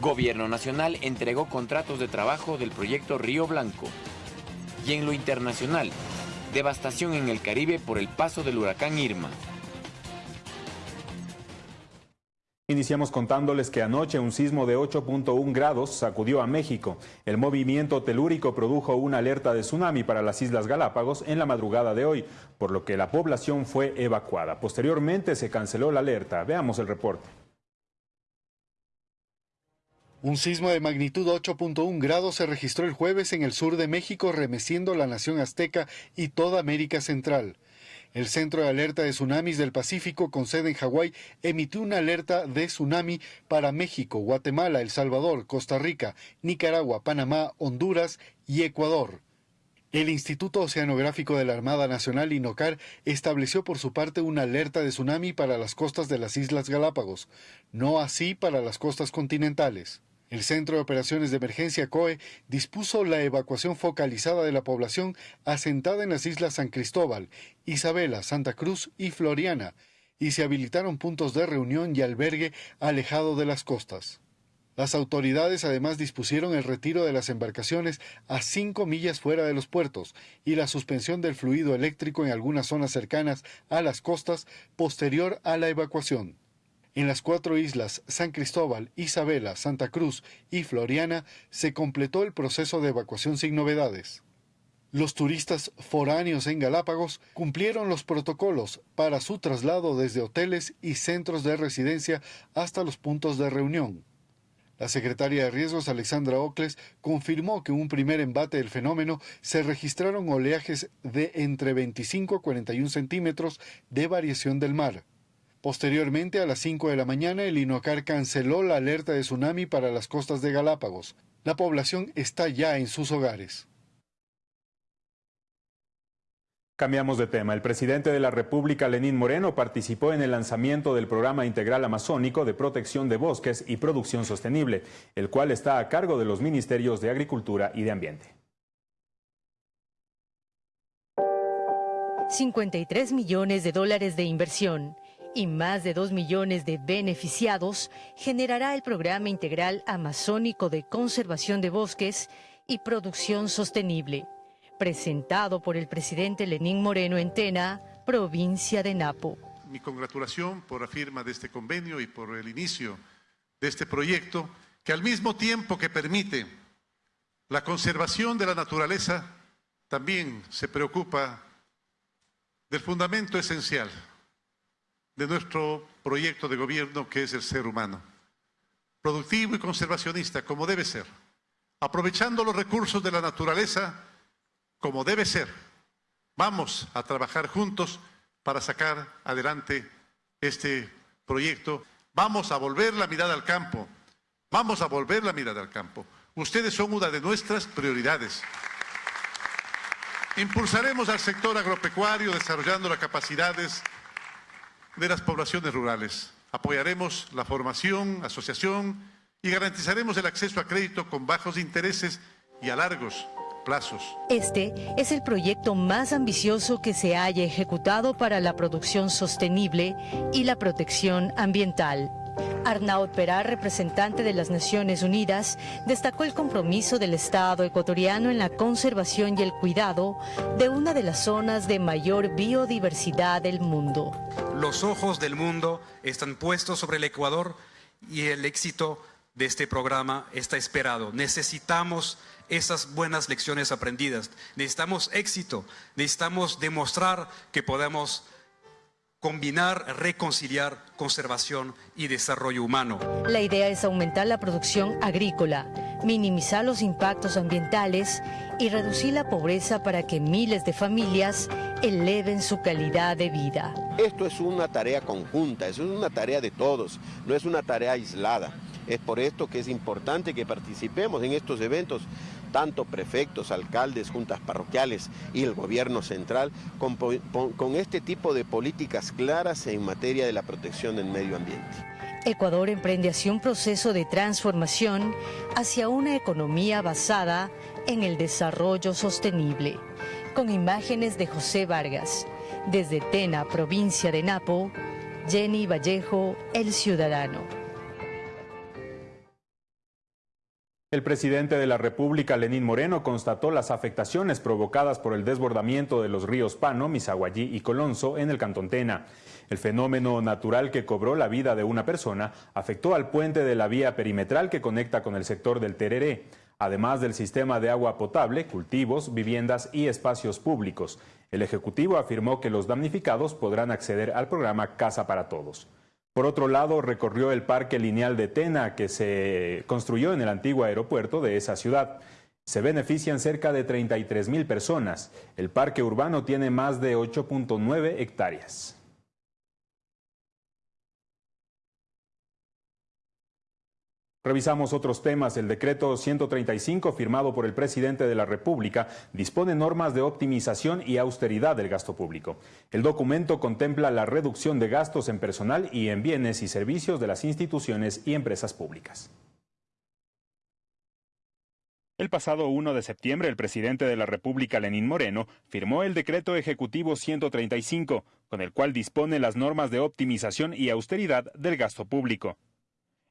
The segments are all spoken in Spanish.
Gobierno Nacional entregó contratos de trabajo del proyecto Río Blanco. Y en lo internacional, devastación en el Caribe por el paso del huracán Irma. Iniciamos contándoles que anoche un sismo de 8.1 grados sacudió a México. El movimiento telúrico produjo una alerta de tsunami para las Islas Galápagos en la madrugada de hoy, por lo que la población fue evacuada. Posteriormente se canceló la alerta. Veamos el reporte. Un sismo de magnitud 8.1 grados se registró el jueves en el sur de México, remeciendo la nación azteca y toda América Central. El Centro de Alerta de Tsunamis del Pacífico, con sede en Hawái, emitió una alerta de tsunami para México, Guatemala, El Salvador, Costa Rica, Nicaragua, Panamá, Honduras y Ecuador. El Instituto Oceanográfico de la Armada Nacional, INOCAR, estableció por su parte una alerta de tsunami para las costas de las Islas Galápagos, no así para las costas continentales. El Centro de Operaciones de Emergencia COE dispuso la evacuación focalizada de la población asentada en las islas San Cristóbal, Isabela, Santa Cruz y Floriana, y se habilitaron puntos de reunión y albergue alejado de las costas. Las autoridades además dispusieron el retiro de las embarcaciones a cinco millas fuera de los puertos y la suspensión del fluido eléctrico en algunas zonas cercanas a las costas posterior a la evacuación. En las cuatro islas San Cristóbal, Isabela, Santa Cruz y Floriana se completó el proceso de evacuación sin novedades. Los turistas foráneos en Galápagos cumplieron los protocolos para su traslado desde hoteles y centros de residencia hasta los puntos de reunión. La secretaria de Riesgos, Alexandra Ocles, confirmó que en un primer embate del fenómeno se registraron oleajes de entre 25 a 41 centímetros de variación del mar. Posteriormente, a las 5 de la mañana, el INOCAR canceló la alerta de tsunami para las costas de Galápagos. La población está ya en sus hogares. Cambiamos de tema. El presidente de la República, Lenín Moreno, participó en el lanzamiento del Programa Integral Amazónico de Protección de Bosques y Producción Sostenible, el cual está a cargo de los Ministerios de Agricultura y de Ambiente. 53 millones de dólares de inversión y más de 2 millones de beneficiados generará el Programa Integral Amazónico de Conservación de Bosques y Producción Sostenible, presentado por el presidente Lenín Moreno en Tena, provincia de Napo. Mi congratulación por la firma de este convenio y por el inicio de este proyecto, que al mismo tiempo que permite la conservación de la naturaleza, también se preocupa del fundamento esencial de nuestro proyecto de gobierno que es el ser humano. Productivo y conservacionista, como debe ser. Aprovechando los recursos de la naturaleza, como debe ser. Vamos a trabajar juntos para sacar adelante este proyecto. Vamos a volver la mirada al campo. Vamos a volver la mirada al campo. Ustedes son una de nuestras prioridades. Impulsaremos al sector agropecuario desarrollando las capacidades de las poblaciones rurales. Apoyaremos la formación, asociación y garantizaremos el acceso a crédito con bajos intereses y a largos plazos. Este es el proyecto más ambicioso que se haya ejecutado para la producción sostenible y la protección ambiental. Arnaud Perá, representante de las Naciones Unidas, destacó el compromiso del Estado ecuatoriano en la conservación y el cuidado de una de las zonas de mayor biodiversidad del mundo. Los ojos del mundo están puestos sobre el Ecuador y el éxito de este programa está esperado. Necesitamos esas buenas lecciones aprendidas. Necesitamos éxito. Necesitamos demostrar que podemos combinar, reconciliar conservación y desarrollo humano. La idea es aumentar la producción agrícola, minimizar los impactos ambientales y reducir la pobreza para que miles de familias eleven su calidad de vida. Esto es una tarea conjunta, es una tarea de todos, no es una tarea aislada. Es por esto que es importante que participemos en estos eventos tanto prefectos, alcaldes, juntas parroquiales y el gobierno central, con, este tipo de políticas claras en materia de la protección del medio ambiente. Ecuador emprende así un proceso de transformación hacia una economía basada en el desarrollo sostenible. Con imágenes de José Vargas, desde Tena, provincia de Napo, Jenny Vallejo, El Ciudadano. El presidente de la República, Lenín Moreno, constató las afectaciones provocadas por el desbordamiento de los ríos Pano, Misaguayí y Colonso en el Cantón Tena. El fenómeno natural que cobró la vida de una persona afectó al puente de la vía perimetral que conecta con el sector del Tereré, además del sistema de agua potable, cultivos, viviendas y espacios públicos. El Ejecutivo afirmó que los damnificados podrán acceder al programa Casa para Todos. Por otro lado, recorrió el parque lineal de Tena que se construyó en el antiguo aeropuerto de esa ciudad. Se benefician cerca de 33 mil personas. El parque urbano tiene más de 8.9 hectáreas. Revisamos otros temas. El decreto 135 firmado por el presidente de la República dispone normas de optimización y austeridad del gasto público. El documento contempla la reducción de gastos en personal y en bienes y servicios de las instituciones y empresas públicas. El pasado 1 de septiembre, el presidente de la República, Lenín Moreno, firmó el decreto ejecutivo 135, con el cual dispone las normas de optimización y austeridad del gasto público.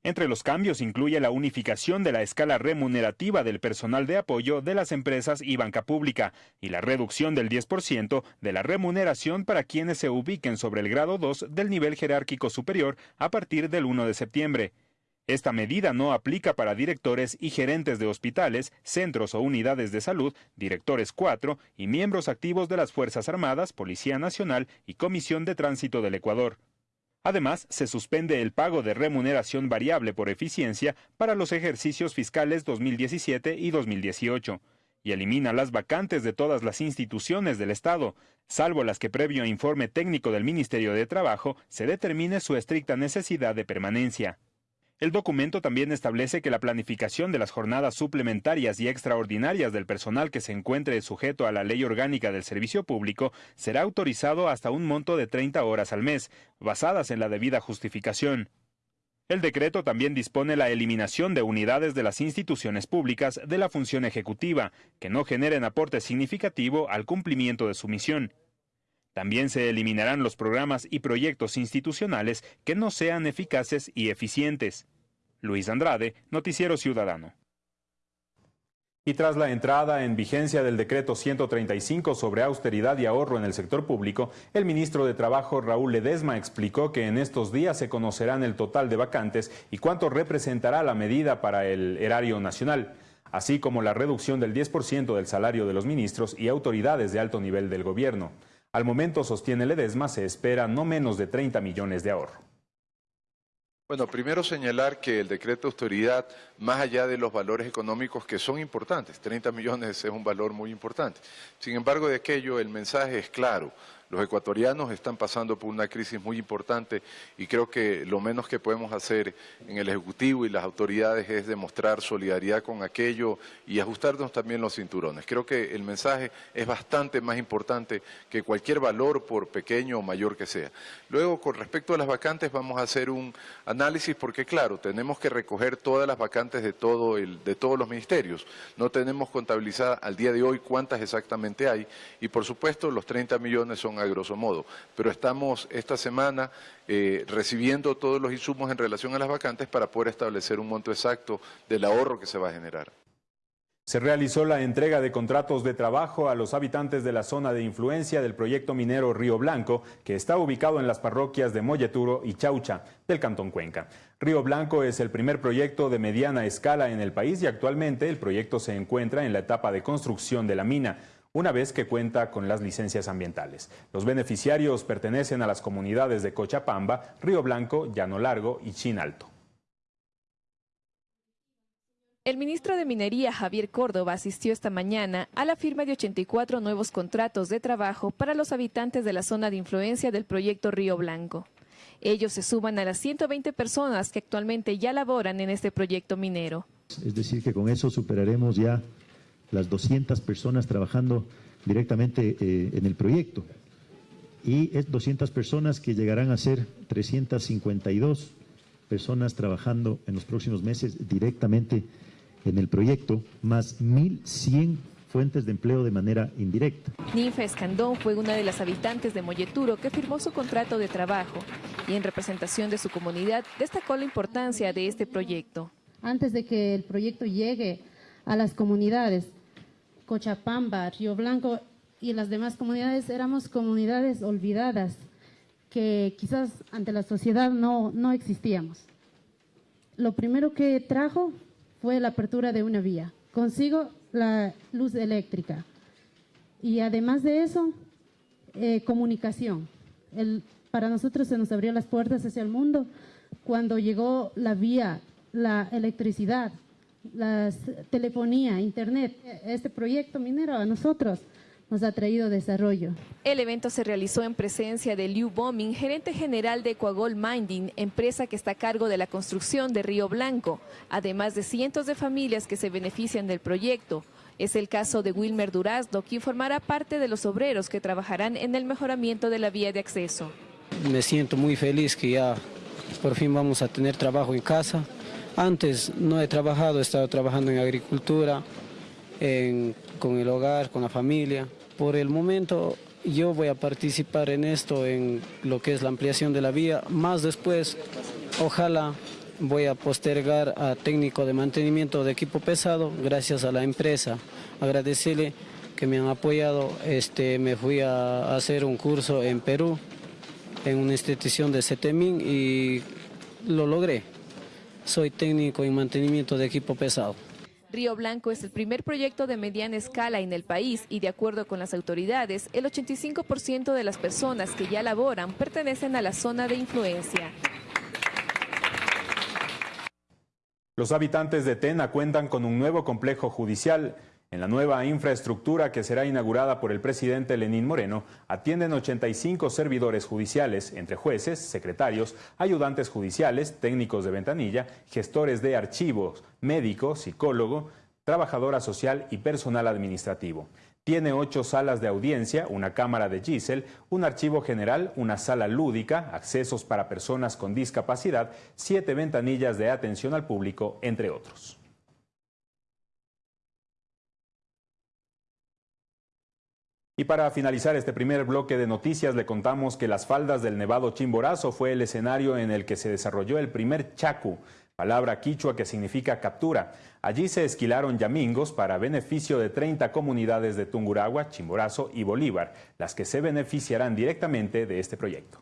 Entre los cambios incluye la unificación de la escala remunerativa del personal de apoyo de las empresas y banca pública y la reducción del 10% de la remuneración para quienes se ubiquen sobre el grado 2 del nivel jerárquico superior a partir del 1 de septiembre. Esta medida no aplica para directores y gerentes de hospitales, centros o unidades de salud, directores 4 y miembros activos de las Fuerzas Armadas, Policía Nacional y Comisión de Tránsito del Ecuador. Además, se suspende el pago de remuneración variable por eficiencia para los ejercicios fiscales 2017 y 2018 y elimina las vacantes de todas las instituciones del Estado, salvo las que previo informe técnico del Ministerio de Trabajo se determine su estricta necesidad de permanencia. El documento también establece que la planificación de las jornadas suplementarias y extraordinarias del personal que se encuentre sujeto a la ley orgánica del servicio público será autorizado hasta un monto de 30 horas al mes, basadas en la debida justificación. El decreto también dispone la eliminación de unidades de las instituciones públicas de la función ejecutiva, que no generen aporte significativo al cumplimiento de su misión. También se eliminarán los programas y proyectos institucionales que no sean eficaces y eficientes. Luis Andrade, Noticiero Ciudadano. Y tras la entrada en vigencia del decreto 135 sobre austeridad y ahorro en el sector público, el ministro de Trabajo Raúl Ledesma explicó que en estos días se conocerán el total de vacantes y cuánto representará la medida para el erario nacional, así como la reducción del 10% del salario de los ministros y autoridades de alto nivel del gobierno. Al momento, sostiene Ledesma, se espera no menos de 30 millones de ahorro. Bueno, primero señalar que el decreto de autoridad, más allá de los valores económicos que son importantes, 30 millones es un valor muy importante. Sin embargo, de aquello el mensaje es claro. Los ecuatorianos están pasando por una crisis muy importante y creo que lo menos que podemos hacer en el Ejecutivo y las autoridades es demostrar solidaridad con aquello y ajustarnos también los cinturones. Creo que el mensaje es bastante más importante que cualquier valor, por pequeño o mayor que sea. Luego, con respecto a las vacantes, vamos a hacer un análisis porque, claro, tenemos que recoger todas las vacantes de, todo el, de todos los ministerios. No tenemos contabilizada al día de hoy cuántas exactamente hay y, por supuesto, los 30 millones son a grosso modo. Pero estamos esta semana eh, recibiendo todos los insumos en relación a las vacantes para poder establecer un monto exacto del ahorro que se va a generar. Se realizó la entrega de contratos de trabajo a los habitantes de la zona de influencia del proyecto minero Río Blanco, que está ubicado en las parroquias de Molleturo y Chaucha, del Cantón Cuenca. Río Blanco es el primer proyecto de mediana escala en el país y actualmente el proyecto se encuentra en la etapa de construcción de la mina una vez que cuenta con las licencias ambientales. Los beneficiarios pertenecen a las comunidades de Cochapamba, Río Blanco, Llano Largo y Chinalto. El ministro de Minería, Javier Córdoba, asistió esta mañana a la firma de 84 nuevos contratos de trabajo para los habitantes de la zona de influencia del proyecto Río Blanco. Ellos se suman a las 120 personas que actualmente ya laboran en este proyecto minero. Es decir, que con eso superaremos ya las 200 personas trabajando directamente eh, en el proyecto. Y es 200 personas que llegarán a ser 352 personas trabajando en los próximos meses directamente en el proyecto, más 1.100 fuentes de empleo de manera indirecta. Ninfa Escandón fue una de las habitantes de Molleturo que firmó su contrato de trabajo y en representación de su comunidad destacó la importancia de este proyecto. antes de que el proyecto llegue a las comunidades, Cochapamba, Río Blanco y las demás comunidades, éramos comunidades olvidadas, que quizás ante la sociedad no, no existíamos. Lo primero que trajo fue la apertura de una vía, consigo la luz eléctrica y además de eso, eh, comunicación. Para nosotros se nos abrió las puertas hacia el mundo cuando llegó la vía, la electricidad, la telefonía, internet. Este proyecto minero a nosotros nos ha traído desarrollo. El evento se realizó en presencia de Liu Bombing, gerente general de Ecuagol Minding, empresa que está a cargo de la construcción de Río Blanco, además de cientos de familias que se benefician del proyecto. Es el caso de Wilmer Durazdo, quien formará parte de los obreros que trabajarán en el mejoramiento de la vía de acceso. Me siento muy feliz que ya por fin vamos a tener trabajo en casa. Antes no he trabajado, he estado trabajando en agricultura, con el hogar, con la familia. Por el momento yo voy a participar en esto, en lo que es la ampliación de la vía. Más después, ojalá voy a postergar a técnico de mantenimiento de equipo pesado gracias a la empresa. Agradecerle que me han apoyado. Este, me fui a hacer un curso en Perú, en una institución de CETEMIN y lo logré. Soy técnico en mantenimiento de equipo pesado. Río Blanco es el primer proyecto de mediana escala en el país y de acuerdo con las autoridades, el 85% de las personas que ya laboran pertenecen a la zona de influencia. Los habitantes de Tena cuentan con un nuevo complejo judicial. En la nueva infraestructura que será inaugurada por el presidente Lenín Moreno, atienden 85 servidores judiciales, entre jueces, secretarios, ayudantes judiciales, técnicos de ventanilla, gestores de archivos, médico, psicólogo, trabajadora social y personal administrativo. Tiene ocho salas de audiencia, una cámara de Gisel, un archivo general, una sala lúdica, accesos para personas con discapacidad, siete ventanillas de atención al público, entre otros. Y para finalizar este primer bloque de noticias le contamos que las faldas del Nevado Chimborazo fue el escenario en el que se desarrolló el primer chacu, palabra quichua que significa captura. Allí se esquilaron yamingos para beneficio de 30 comunidades de Tunguragua, Chimborazo y Bolívar, las que se beneficiarán directamente de este proyecto.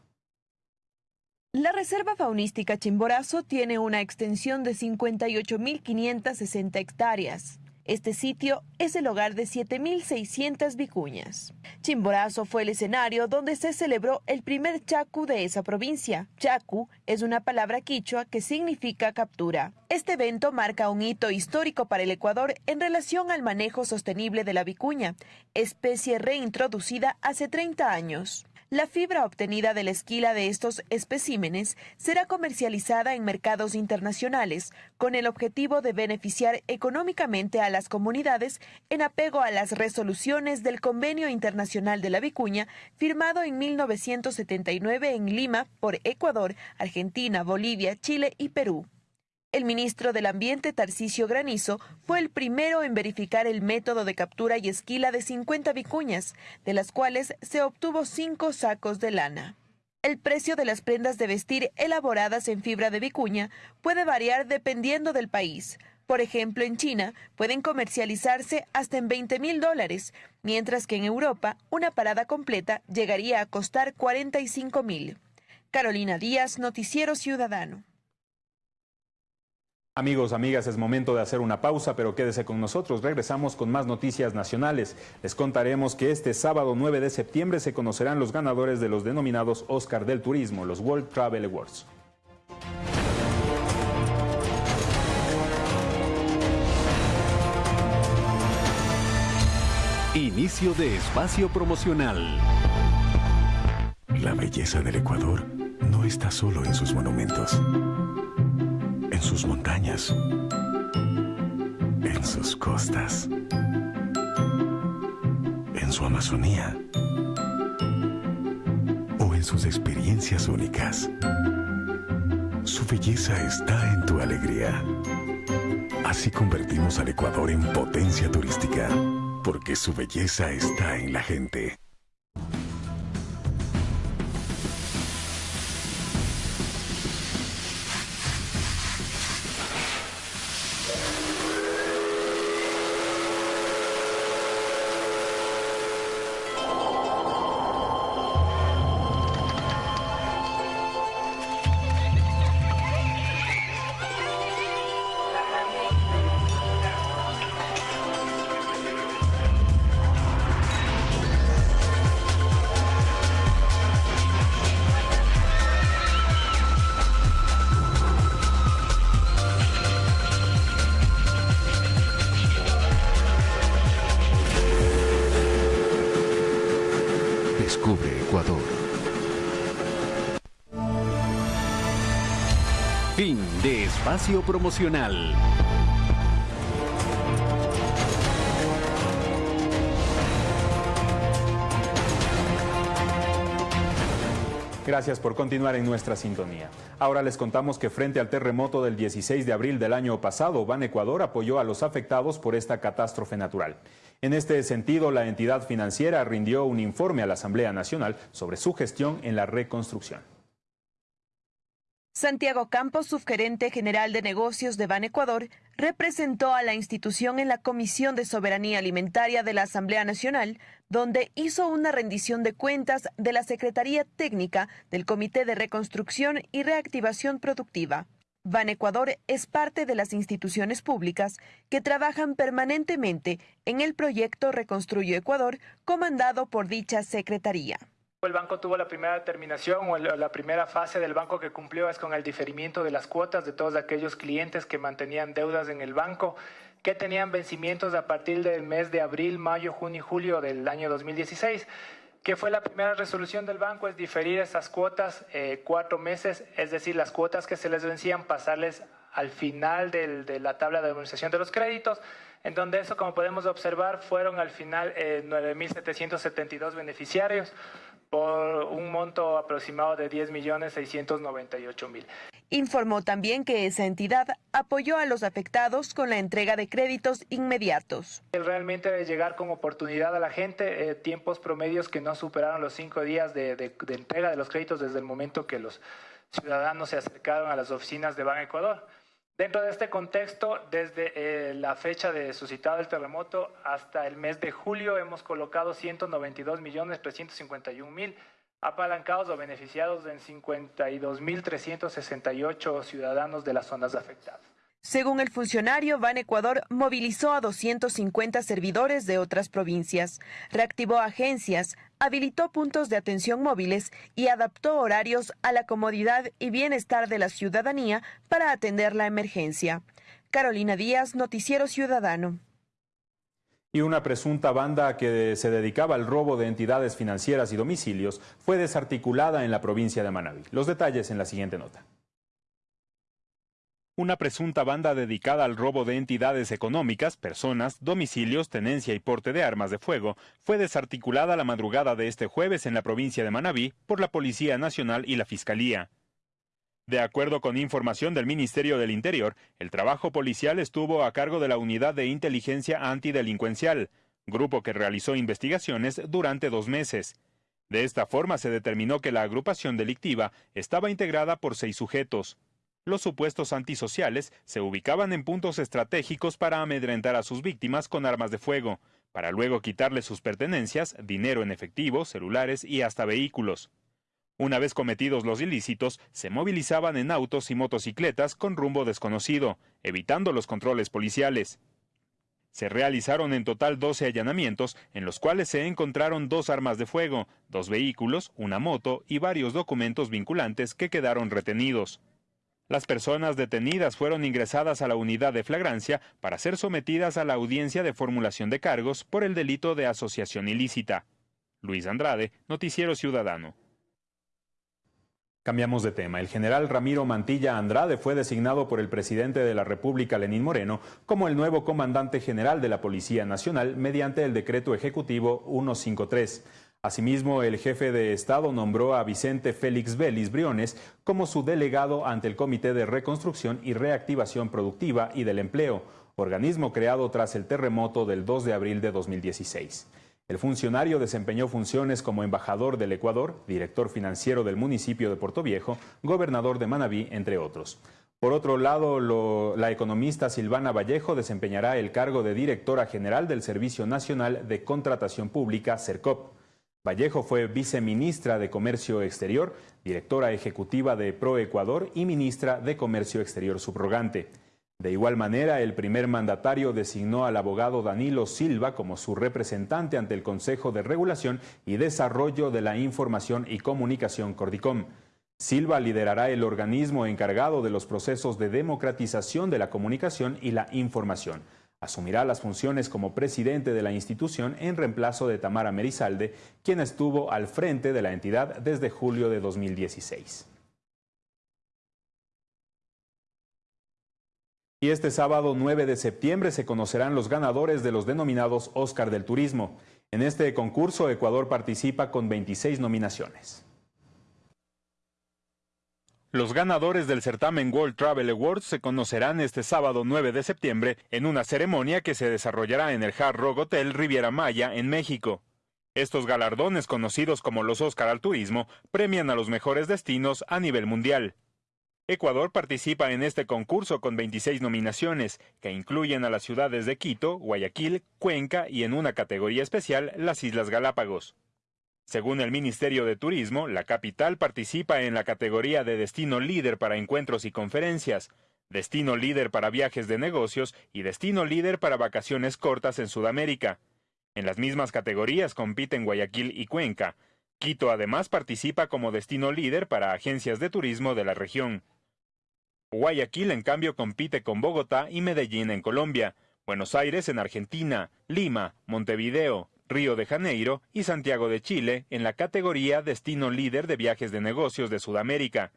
La Reserva Faunística Chimborazo tiene una extensión de 58.560 hectáreas. Este sitio es el hogar de 7.600 vicuñas. Chimborazo fue el escenario donde se celebró el primer chacu de esa provincia. Chacu es una palabra quichua que significa captura. Este evento marca un hito histórico para el Ecuador en relación al manejo sostenible de la vicuña, especie reintroducida hace 30 años. La fibra obtenida de la esquila de estos especímenes será comercializada en mercados internacionales con el objetivo de beneficiar económicamente a las comunidades en apego a las resoluciones del Convenio Internacional de la Vicuña firmado en 1979 en Lima por Ecuador, Argentina, Bolivia, Chile y Perú. El ministro del Ambiente, Tarcisio Granizo, fue el primero en verificar el método de captura y esquila de 50 vicuñas, de las cuales se obtuvo cinco sacos de lana. El precio de las prendas de vestir elaboradas en fibra de vicuña puede variar dependiendo del país. Por ejemplo, en China pueden comercializarse hasta en 20 mil dólares, mientras que en Europa una parada completa llegaría a costar 45 mil. Carolina Díaz, Noticiero Ciudadano. Amigos, amigas, es momento de hacer una pausa, pero quédese con nosotros. Regresamos con más noticias nacionales. Les contaremos que este sábado 9 de septiembre se conocerán los ganadores de los denominados Oscar del Turismo, los World Travel Awards. Inicio de espacio promocional. La belleza del Ecuador no está solo en sus monumentos en sus montañas, en sus costas, en su Amazonía o en sus experiencias únicas. Su belleza está en tu alegría. Así convertimos al Ecuador en potencia turística, porque su belleza está en la gente. Gracias por continuar en nuestra sintonía. Ahora les contamos que frente al terremoto del 16 de abril del año pasado, Ban Ecuador apoyó a los afectados por esta catástrofe natural. En este sentido, la entidad financiera rindió un informe a la Asamblea Nacional sobre su gestión en la reconstrucción. Santiago Campos, subgerente general de negocios de Ban Ecuador, representó a la institución en la Comisión de Soberanía Alimentaria de la Asamblea Nacional, donde hizo una rendición de cuentas de la Secretaría Técnica del Comité de Reconstrucción y Reactivación Productiva. Ban Ecuador es parte de las instituciones públicas que trabajan permanentemente en el proyecto Reconstruyo Ecuador, comandado por dicha secretaría. El banco tuvo la primera determinación o la primera fase del banco que cumplió es con el diferimiento de las cuotas de todos aquellos clientes que mantenían deudas en el banco, que tenían vencimientos a partir del mes de abril, mayo, junio y julio del año 2016 que fue la primera resolución del banco, es diferir esas cuotas eh, cuatro meses, es decir, las cuotas que se les vencían, pasarles al final de la tabla de administración de los créditos, en donde eso, como podemos observar, fueron al final eh, 9.772 beneficiarios, por un monto aproximado de 10.698.000. Informó también que esa entidad apoyó a los afectados con la entrega de créditos inmediatos. Realmente de llegar con oportunidad a la gente, eh, tiempos promedios que no superaron los cinco días de, de entrega de los créditos desde el momento que los ciudadanos se acercaron a las oficinas de Ban Ecuador. Dentro de este contexto, desde eh, la fecha de suscitado el terremoto hasta el mes de julio, hemos colocado 192.351.000 apalancados o beneficiados en 52.368 ciudadanos de las zonas afectadas. Según el funcionario, Ban Ecuador movilizó a 250 servidores de otras provincias, reactivó agencias, habilitó puntos de atención móviles y adaptó horarios a la comodidad y bienestar de la ciudadanía para atender la emergencia. Carolina Díaz, Noticiero Ciudadano. Y una presunta banda que se dedicaba al robo de entidades financieras y domicilios fue desarticulada en la provincia de Manabí. Los detalles en la siguiente nota. Una presunta banda dedicada al robo de entidades económicas, personas, domicilios, tenencia y porte de armas de fuego fue desarticulada la madrugada de este jueves en la provincia de Manabí por la Policía Nacional y la Fiscalía. De acuerdo con información del Ministerio del Interior, el trabajo policial estuvo a cargo de la Unidad de Inteligencia Antidelincuencial, grupo que realizó investigaciones durante dos meses. De esta forma se determinó que la agrupación delictiva estaba integrada por seis sujetos. Los supuestos antisociales se ubicaban en puntos estratégicos para amedrentar a sus víctimas con armas de fuego, para luego quitarles sus pertenencias, dinero en efectivo, celulares y hasta vehículos. Una vez cometidos los ilícitos, se movilizaban en autos y motocicletas con rumbo desconocido, evitando los controles policiales. Se realizaron en total 12 allanamientos, en los cuales se encontraron dos armas de fuego, dos vehículos, una moto y varios documentos vinculantes que quedaron retenidos. Las personas detenidas fueron ingresadas a la unidad de flagrancia para ser sometidas a la audiencia de formulación de cargos por el delito de asociación ilícita. Luis Andrade, Noticiero Ciudadano. Cambiamos de tema. El general Ramiro Mantilla Andrade fue designado por el presidente de la República, Lenín Moreno, como el nuevo comandante general de la Policía Nacional mediante el decreto ejecutivo 153. Asimismo, el jefe de Estado nombró a Vicente Félix Vélez Briones como su delegado ante el Comité de Reconstrucción y Reactivación Productiva y del Empleo, organismo creado tras el terremoto del 2 de abril de 2016. El funcionario desempeñó funciones como embajador del Ecuador, director financiero del municipio de Puerto Viejo, gobernador de Manabí, entre otros. Por otro lado, la economista Silvana Vallejo desempeñará el cargo de directora general del Servicio Nacional de Contratación Pública, CERCOP. Vallejo fue viceministra de Comercio Exterior, directora ejecutiva de ProEcuador y ministra de Comercio Exterior subrogante. De igual manera, el primer mandatario designó al abogado Danilo Silva como su representante ante el Consejo de Regulación y Desarrollo de la Información y Comunicación Cordicom. Silva liderará el organismo encargado de los procesos de democratización de la comunicación y la información. Asumirá las funciones como presidente de la institución en reemplazo de Tamara Merizalde, quien estuvo al frente de la entidad desde julio de 2016. Y este sábado 9 de septiembre se conocerán los ganadores de los denominados Oscar del Turismo. En este concurso, Ecuador participa con 26 nominaciones. Los ganadores del certamen World Travel Awards se conocerán este sábado 9 de septiembre en una ceremonia que se desarrollará en el Hard Rock Hotel Riviera Maya en México. Estos galardones, conocidos como los Oscar al Turismo, premian a los mejores destinos a nivel mundial. Ecuador participa en este concurso con 26 nominaciones, que incluyen a las ciudades de Quito, Guayaquil, Cuenca y en una categoría especial las Islas Galápagos. Según el Ministerio de Turismo, la capital participa en la categoría de destino líder para encuentros y conferencias, destino líder para viajes de negocios y destino líder para vacaciones cortas en Sudamérica. En las mismas categorías compiten Guayaquil y Cuenca, Quito además participa como destino líder para agencias de turismo de la región. Guayaquil en cambio compite con Bogotá y Medellín en Colombia, Buenos Aires en Argentina, Lima, Montevideo, Río de Janeiro y Santiago de Chile en la categoría Destino Líder de Viajes de Negocios de Sudamérica,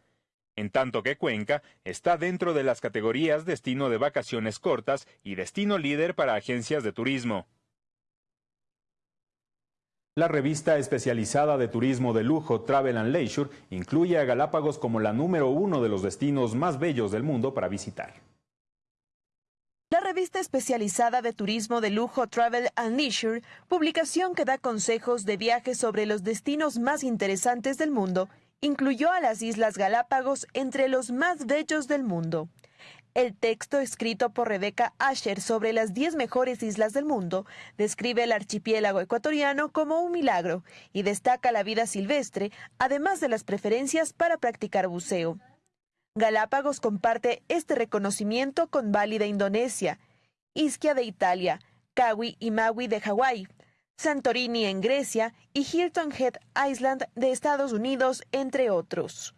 en tanto que Cuenca está dentro de las categorías Destino de Vacaciones Cortas y Destino Líder para Agencias de Turismo. La revista especializada de turismo de lujo Travel and Leisure incluye a Galápagos como la número uno de los destinos más bellos del mundo para visitar. Revista especializada de turismo de lujo Travel and Leisure, publicación que da consejos de viajes sobre los destinos más interesantes del mundo, incluyó a las Islas Galápagos entre los más bellos del mundo. El texto escrito por Rebecca Asher sobre las 10 mejores islas del mundo describe el archipiélago ecuatoriano como un milagro y destaca la vida silvestre, además de las preferencias para practicar buceo. Galápagos comparte este reconocimiento con Bali de Indonesia, Ischia de Italia, Kawi y Maui de Hawái, Santorini en Grecia y Hilton Head Island de Estados Unidos, entre otros.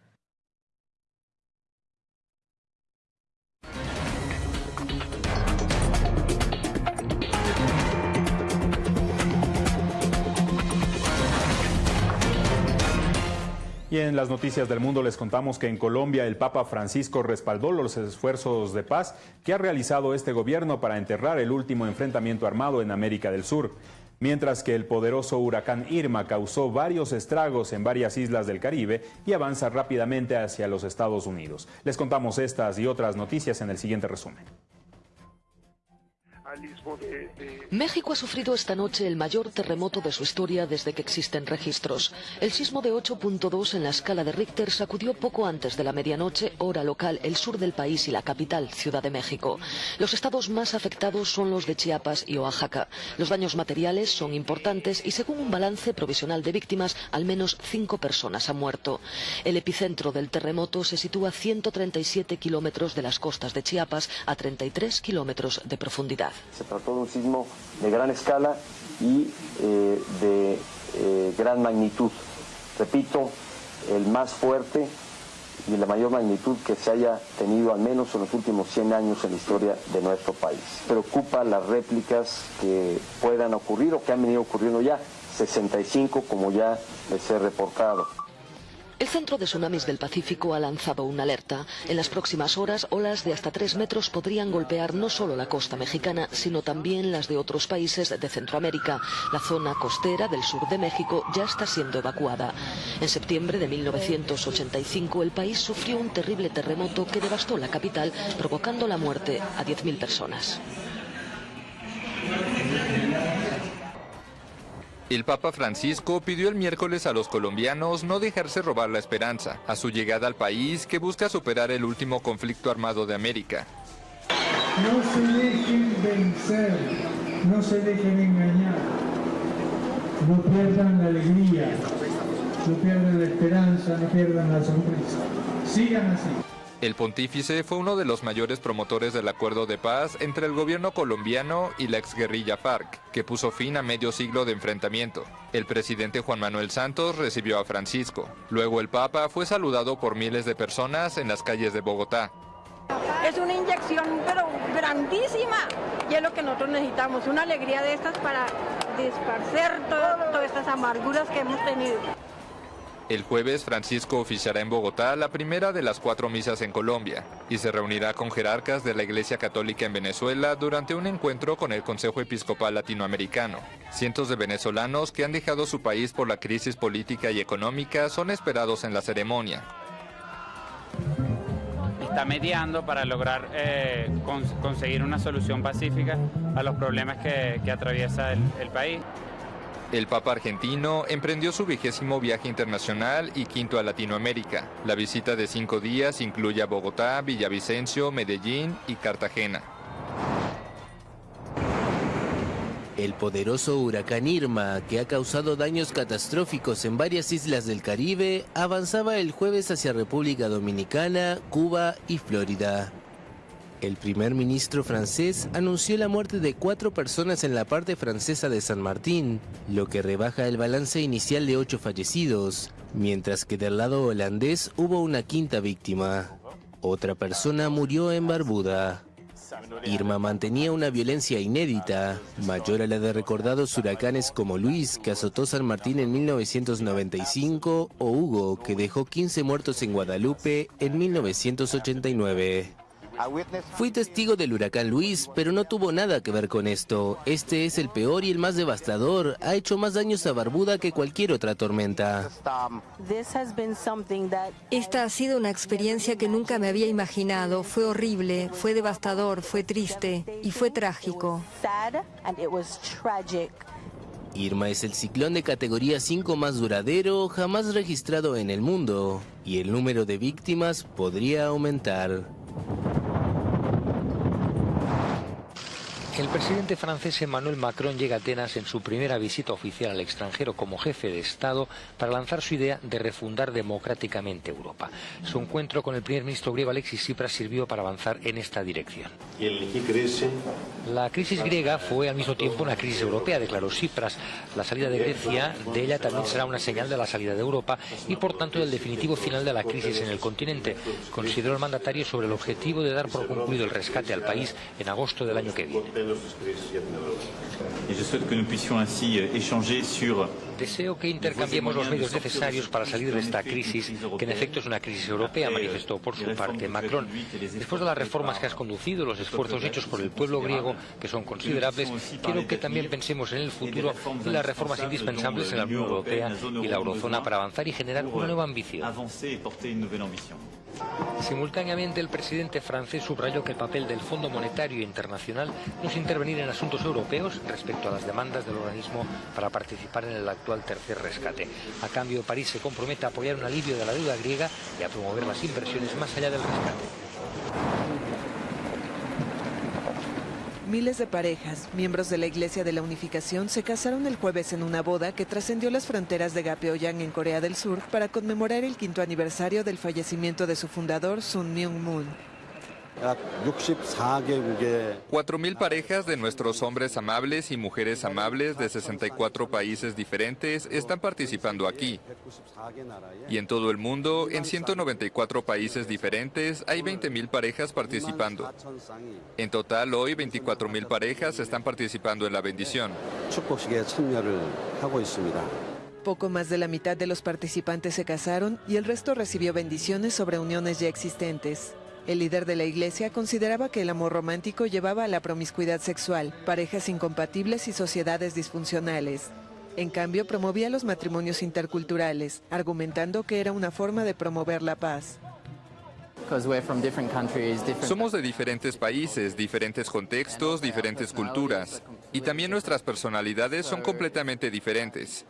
Y en las noticias del mundo les contamos que en Colombia el Papa Francisco respaldó los esfuerzos de paz que ha realizado este gobierno para enterrar el último enfrentamiento armado en América del Sur. Mientras que el poderoso huracán Irma causó varios estragos en varias islas del Caribe y avanza rápidamente hacia los Estados Unidos. Les contamos estas y otras noticias en el siguiente resumen. México ha sufrido esta noche el mayor terremoto de su historia desde que existen registros. El sismo de 8.2 en la escala de Richter sacudió poco antes de la medianoche, hora local, el sur del país y la capital, Ciudad de México. Los estados más afectados son los de Chiapas y Oaxaca. Los daños materiales son importantes y según un balance provisional de víctimas, al menos cinco personas han muerto. El epicentro del terremoto se sitúa a 137 kilómetros de las costas de Chiapas, a 33 kilómetros de profundidad. Se trató de un sismo de gran escala y eh, de eh, gran magnitud. Repito, el más fuerte y la mayor magnitud que se haya tenido al menos en los últimos 100 años en la historia de nuestro país. Preocupa las réplicas que puedan ocurrir o que han venido ocurriendo ya, 65 como ya les he reportado. El Centro de Tsunamis del Pacífico ha lanzado una alerta. En las próximas horas, olas de hasta tres metros podrían golpear no solo la costa mexicana, sino también las de otros países de Centroamérica. La zona costera del sur de México ya está siendo evacuada. En septiembre de 1985, el país sufrió un terrible terremoto que devastó la capital, provocando la muerte a 10.000 personas. El Papa Francisco pidió el miércoles a los colombianos no dejarse robar la esperanza a su llegada al país que busca superar el último conflicto armado de América. No se dejen vencer, no se dejen engañar, no pierdan la alegría, no pierdan la esperanza, no pierdan la sonrisa. Sigan así. El pontífice fue uno de los mayores promotores del acuerdo de paz entre el gobierno colombiano y la exguerrilla FARC, que puso fin a medio siglo de enfrentamiento. El presidente Juan Manuel Santos recibió a Francisco. Luego el Papa fue saludado por miles de personas en las calles de Bogotá. Es una inyección pero grandísima y es lo que nosotros necesitamos, una alegría de estas para disparcer todas estas amarguras que hemos tenido. El jueves, Francisco oficiará en Bogotá la primera de las cuatro misas en Colombia y se reunirá con jerarcas de la Iglesia Católica en Venezuela durante un encuentro con el Consejo Episcopal Latinoamericano. Cientos de venezolanos que han dejado su país por la crisis política y económica son esperados en la ceremonia. Está mediando para lograr eh, conseguir una solución pacífica a los problemas que, atraviesa el país. El Papa argentino emprendió su vigésimo viaje internacional y quinto a Latinoamérica. La visita de cinco días incluye a Bogotá, Villavicencio, Medellín y Cartagena. El poderoso huracán Irma, que ha causado daños catastróficos en varias islas del Caribe, avanzaba el jueves hacia República Dominicana, Cuba y Florida. El primer ministro francés anunció la muerte de cuatro personas en la parte francesa de San Martín, lo que rebaja el balance inicial de ocho fallecidos, mientras que del lado holandés hubo una quinta víctima. Otra persona murió en Barbuda. Irma mantenía una violencia inédita, mayor a la de recordados huracanes como Luis, que azotó San Martín en 1995, o Hugo, que dejó 15 muertos en Guadalupe en 1989. Fui testigo del huracán Luis, pero no tuvo nada que ver con esto. Este es el peor y el más devastador. Ha hecho más daños a Barbuda que cualquier otra tormenta. Esta ha sido una experiencia que nunca me había imaginado. Fue horrible, fue devastador, fue triste y fue trágico. Irma es el ciclón de categoría 5 más duradero jamás registrado en el mundo y el número de víctimas podría aumentar. El presidente francés Emmanuel Macron llega a Atenas en su primera visita oficial al extranjero como jefe de Estado para lanzar su idea de refundar democráticamente Europa. Su encuentro con el primer ministro griego Alexis Tsipras sirvió para avanzar en esta dirección. La crisis griega fue al mismo tiempo una crisis europea, declaró Tsipras. La salida de Grecia de ella también será una señal de la salida de Europa y por tanto del definitivo final de la crisis en el continente, consideró el mandatario sobre el objetivo de dar por concluido el rescate al país en agosto del año que viene. Deseo que intercambiemos los medios necesarios para salir de esta crisis, que en efecto es una crisis europea, manifestó por su parte Macron. Después de las reformas que has conducido, los esfuerzos hechos por el pueblo griego, que son considerables, quiero que también pensemos en el futuro y las reformas indispensables en la Unión Europea y la Eurozona para avanzar y generar una nueva ambición. Simultáneamente, el presidente francés subrayó que el papel del Fondo Monetario Internacional no es intervenir en asuntos europeos respecto a las demandas del organismo para participar en el actual tercer rescate. A cambio, París se compromete a apoyar un alivio de la deuda griega y a promover las inversiones más allá del rescate. Miles de parejas, miembros de la Iglesia de la Unificación, se casaron el jueves en una boda que trascendió las fronteras de Gapyeong en Corea del Sur para conmemorar el quinto aniversario del fallecimiento de su fundador, Sun Myung Moon. 4.000 parejas de nuestros hombres amables y mujeres amables de 64 países diferentes están participando aquí. Y en todo el mundo, en 194 países diferentes, hay 20.000 parejas participando. En total, hoy 24.000 parejas están participando en la bendición. Poco más de la mitad de los participantes se casaron y el resto recibió bendiciones sobre uniones ya existentes. El líder de la iglesia consideraba que el amor romántico llevaba a la promiscuidad sexual, parejas incompatibles y sociedades disfuncionales. En cambio, promovía los matrimonios interculturales, argumentando que era una forma de promover la paz. Somos de diferentes países, diferentes contextos, diferentes culturas. Y también nuestras personalidades son completamente diferentes.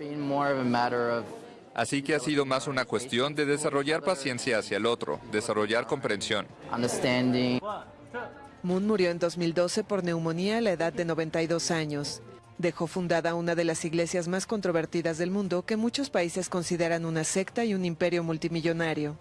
Así que ha sido más una cuestión de desarrollar paciencia hacia el otro, desarrollar comprensión. Moon murió en 2012 por neumonía a la edad de 92 años. Dejó fundada una de las iglesias más controvertidas del mundo que muchos países consideran una secta y un imperio multimillonario.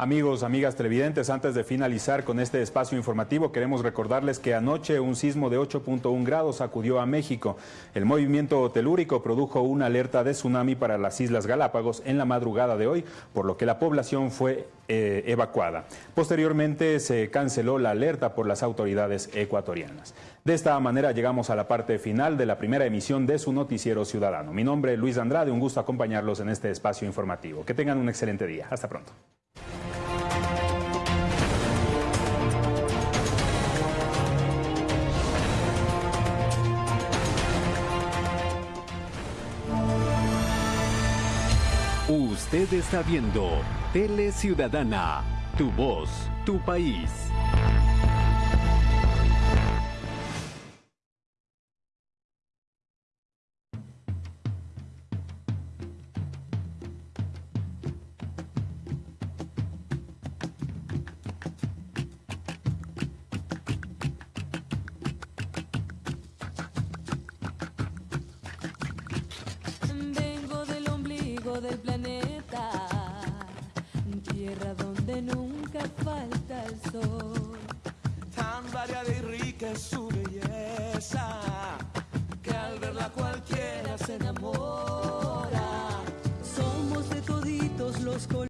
Amigos, amigas televidentes, antes de finalizar con este espacio informativo, queremos recordarles que anoche un sismo de 8.1 grados sacudió a México. El movimiento telúrico produjo una alerta de tsunami para las Islas Galápagos en la madrugada de hoy, por lo que la población fue eh, evacuada. Posteriormente se canceló la alerta por las autoridades ecuatorianas. De esta manera llegamos a la parte final de la primera emisión de su noticiero ciudadano. Mi nombre es Luis Andrade, un gusto acompañarlos en este espacio informativo. Que tengan un excelente día. Hasta pronto. Usted está viendo Tele Ciudadana, tu voz, tu país.